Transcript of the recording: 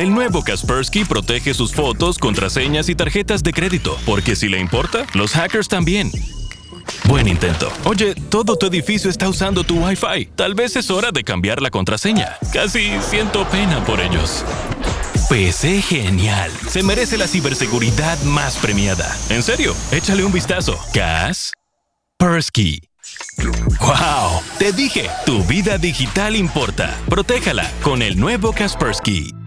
El nuevo Kaspersky protege sus fotos, contraseñas y tarjetas de crédito, porque si le importa, los hackers también. Buen intento. Oye, todo tu edificio está usando tu Wi-Fi. Tal vez es hora de cambiar la contraseña. Casi siento pena por ellos. PC Genial. Se merece la ciberseguridad más premiada. En serio, échale un vistazo. Kaspersky. ¡Wow! Te dije, tu vida digital importa. Protéjala con el nuevo Kaspersky.